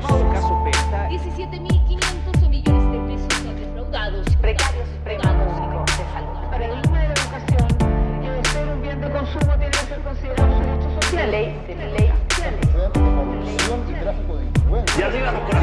llamado caso Penta. 17.500 millones de pesos son defraudados. Precarios y precarios de salud. Para el tema de la educación, que de ser un bien de consumo tiene que ser considerado un derecho social. Ley, de ley, Y arriba los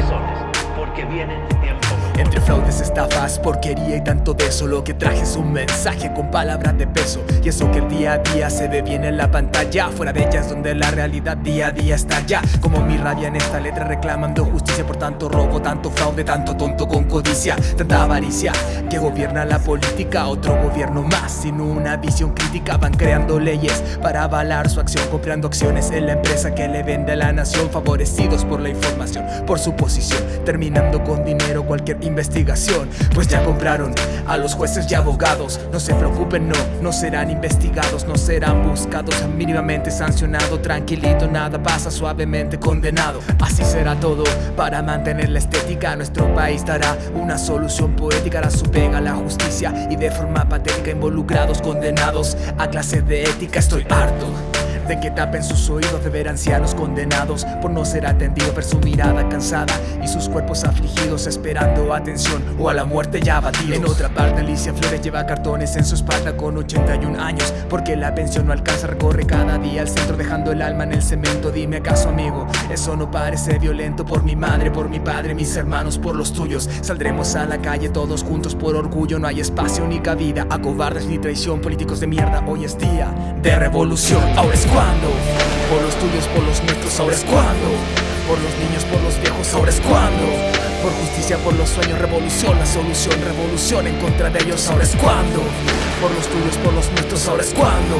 Entre fraudes, estafas, porquería y tanto de eso. Lo que traje es un mensaje con palabras de peso. Y eso que el día a día se ve bien en la pantalla. Fuera de ellas donde la realidad día a día está ya. Como mi rabia en esta letra reclamando justicia Por tanto robo, tanto fraude, tanto tonto con codicia Tanta avaricia que gobierna la política. Otro gobierno más sin una visión crítica. Van creando leyes para avalar su acción Comprando acciones en la empresa que le vende a la nación Favorecidos por la información, por su posición Con dinero cualquier investigación. Pues ya compraron a los jueces y abogados. No se preocupen, no, no serán investigados No serán buscados, mínimamente sancionado Tranquilito, nada pasa, suavemente condenado. Así será todo para mantener la estética. Nuestro país dará una solución poética Hará su pega la justicia y de forma patética Involucrados, condenados a clase de ética. Estoy harto de que tapen sus oídos de ver ancianos condenados por no ser atendido, ver su mirada cansada y sus cuerpos afligidos esperando atención o a la muerte ya abatidos. En otra parte, Alicia Flores lleva cartones en su espalda con 81 años porque la pensión no alcanza, recorre cada día al centro dejando el alma en el cemento. Dime acaso, amigo, eso no parece violento por mi madre, por mi padre, mis hermanos, por los tuyos. Saldremos a la calle todos juntos por orgullo, no hay espacio ni cabida a cobardes ni traición, políticos de mierda. Hoy es día de revolución, ahora es Por los tuyos, por los nuestros, ahora es cuando Por los niños, por los viejos, ahora es cuando Por justicia, por los sueños, revolución La solución, revolución en contra de ellos, ahora es cuando Por los tuyos, por los nuestros, ahora es cuando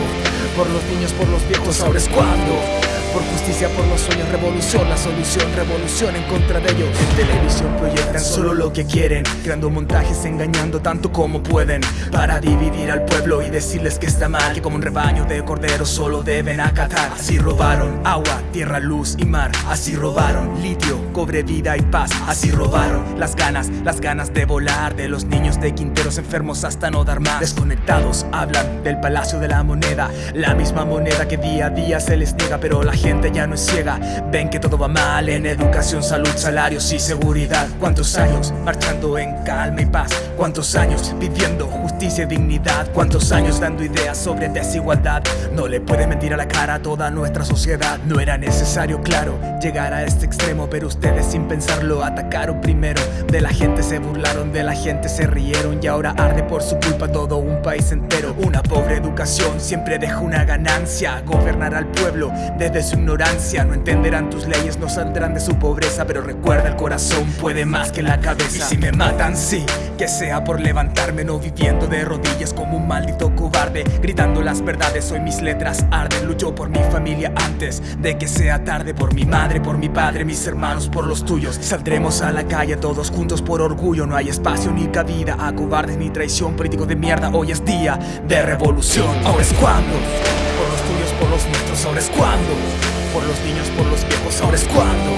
Por los niños, por los viejos, ahora es cuando por justicia, por los sueños, revolución La solución, revolución en contra de ellos. En televisión proyectan solo lo que quieren Creando montajes, engañando tanto como pueden Para dividir al pueblo y decirles que está mal Que como un rebaño de corderos solo deben acatar. Así robaron agua, tierra, luz y mar Así robaron litio, cobre, vida y paz Así robaron las ganas, las ganas de volar De los niños de quinteros enfermos hasta no dar más. Desconectados hablan del palacio de la moneda. La misma moneda que día a día se les niega Pero la gente ya no es ciega. Ven que todo va mal en educación, salud, salarios y seguridad. ¿Cuántos años marchando en calma y paz? ¿Cuántos años pidiendo justicia y dignidad? ¿Cuántos años dando ideas sobre desigualdad? No le puede mentir a la cara a toda nuestra sociedad. No era necesario, claro, llegar a este extremo Pero ustedes sin pensarlo atacaron primero. De la gente se burlaron, de la gente se rieron Y ahora arde por su culpa todo un país entero. Una pobre educación siempre deja una ganancia. Gobernar al pueblo desde su ignorancia. No entenderán tus leyes, no saldrán de su pobreza Pero recuerda el corazón puede más que la cabeza. Y si me matan, sí, que sea por levantarme No viviendo de rodillas como un maldito cobarde Gritando las verdades, hoy mis letras arden. Lucho por mi familia antes de que sea tarde Por mi madre, por mi padre, mis hermanos, por los tuyos. Saldremos a la calle todos juntos por orgullo No hay espacio ni cabida a cobardes ni traición Político de mierda, hoy es día de revolución. Ahora es cuando, por los tuyos, por los nuestros, ahora es cuando por los niños, por los viejos, ahora es cuando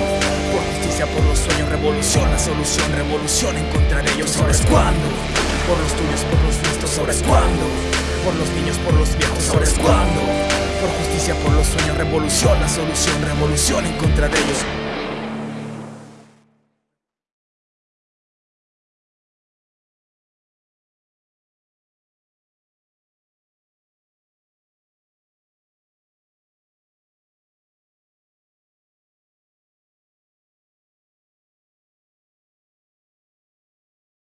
Por justicia, por los sueños, revolución La solución, revolución en contra de ellos, ahora es cuando Por los tuyos, por los nuestros, ahora es cuando. Por los niños, por los viejos, ahora es cuando. Por justicia, por los sueños, revolución solución, revolución en contra de ellos